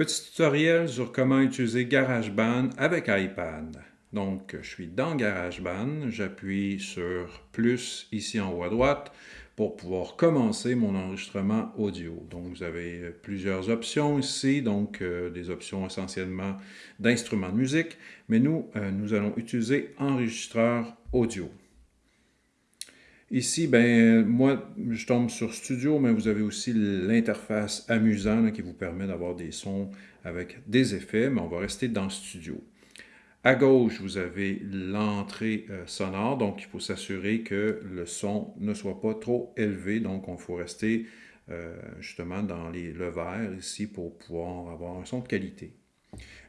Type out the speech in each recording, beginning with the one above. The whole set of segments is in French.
Petit tutoriel sur comment utiliser GarageBand avec iPad. Donc, je suis dans GarageBand, j'appuie sur plus ici en haut à droite pour pouvoir commencer mon enregistrement audio. Donc, vous avez plusieurs options ici, donc euh, des options essentiellement d'instruments de musique, mais nous, euh, nous allons utiliser enregistreur audio. Ici, ben, moi, je tombe sur Studio, mais vous avez aussi l'interface amusant qui vous permet d'avoir des sons avec des effets, mais on va rester dans Studio. À gauche, vous avez l'entrée euh, sonore, donc il faut s'assurer que le son ne soit pas trop élevé, donc il faut rester euh, justement dans les, le vert ici pour pouvoir avoir un son de qualité.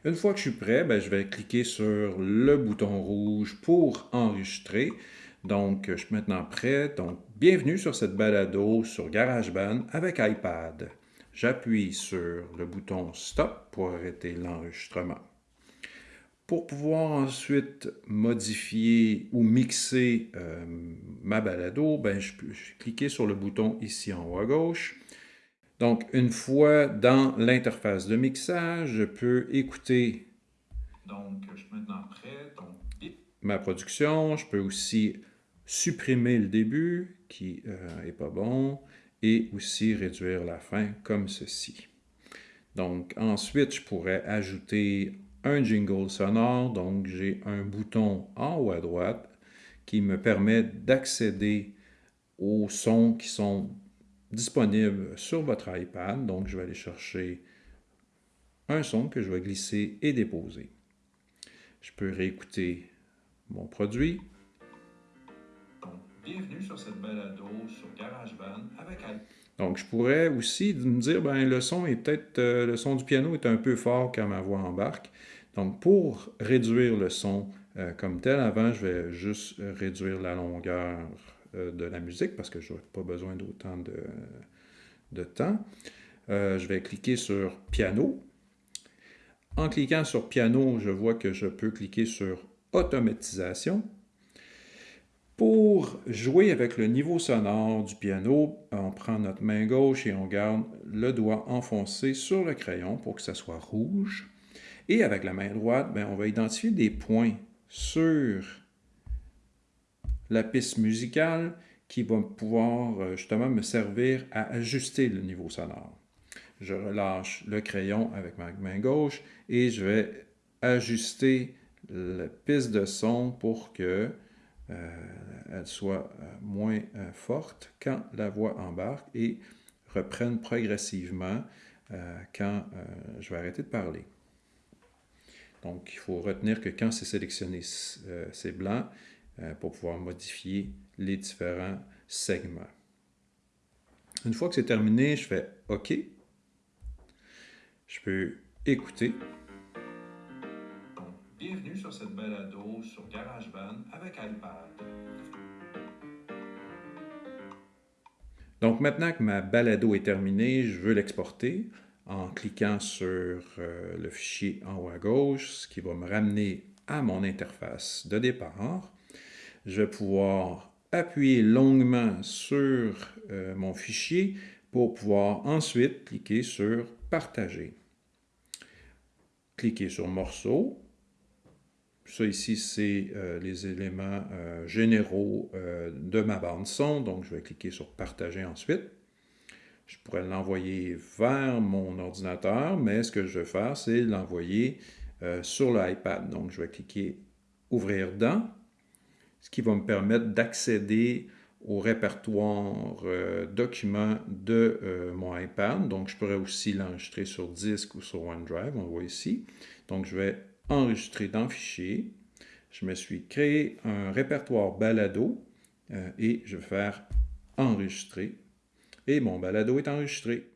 Une fois que je suis prêt, ben, je vais cliquer sur le bouton rouge pour enregistrer. Donc, je suis maintenant prêt. Donc, bienvenue sur cette balado sur GarageBand avec iPad. J'appuie sur le bouton Stop pour arrêter l'enregistrement. Pour pouvoir ensuite modifier ou mixer euh, ma balado, ben, je peux cliquer sur le bouton ici en haut à gauche. Donc, une fois dans l'interface de mixage, je peux écouter donc, je suis maintenant prêt. ma production. Je peux aussi supprimer le début, qui n'est euh, pas bon, et aussi réduire la fin, comme ceci. Donc, ensuite, je pourrais ajouter un jingle sonore. Donc, j'ai un bouton en haut à droite qui me permet d'accéder aux sons qui sont disponibles sur votre iPad. Donc, je vais aller chercher un son que je vais glisser et déposer. Je peux réécouter mon produit. Bienvenue sur cette balado sur GarageBand avec Donc, je pourrais aussi me dire, ben le son est peut-être, euh, le son du piano est un peu fort quand ma voix embarque. Donc, pour réduire le son euh, comme tel, avant, je vais juste réduire la longueur euh, de la musique parce que je n'ai pas besoin d'autant de, temps. je vais cliquer sur piano. En cliquant sur piano, je vois que je peux cliquer sur automatisation. Pour jouer avec le niveau sonore du piano, on prend notre main gauche et on garde le doigt enfoncé sur le crayon pour que ça soit rouge. Et avec la main droite, ben, on va identifier des points sur la piste musicale qui vont pouvoir euh, justement me servir à ajuster le niveau sonore. Je relâche le crayon avec ma main gauche et je vais ajuster la piste de son pour que elle soit euh, moins euh, forte quand la voix embarque et reprenne progressivement quand je vais arrêter de parler. Donc, il faut retenir que quand c'est sélectionné, c'est blanc pour pouvoir modifier les différents segments. Une fois que c'est terminé, je fais OK. Je peux écouter. Bienvenue sur cette balado sur GarageBand avec iPad. Donc maintenant que ma balado est terminée, je veux l'exporter en cliquant sur euh, le fichier en haut à gauche, ce qui va me ramener à mon interface de départ. Je vais pouvoir appuyer longuement sur euh, mon fichier pour pouvoir ensuite cliquer sur « Partager ». Cliquer sur « Morceau » Ça ici, c'est euh, les éléments euh, généraux euh, de ma bande son. Donc, je vais cliquer sur « Partager » ensuite. Je pourrais l'envoyer vers mon ordinateur, mais ce que je vais faire, c'est l'envoyer sur l'iPad. Donc, je vais cliquer « Ouvrir dans », ce qui va me permettre d'accéder au répertoire documents de mon iPad. Donc, je pourrais aussi l'enregistrer sur disque ou sur OneDrive, on le voit ici. Donc, je vais enregistrer dans Fichier. Je me suis créé un répertoire balado euh, et je vais faire enregistrer. Et mon balado est enregistré.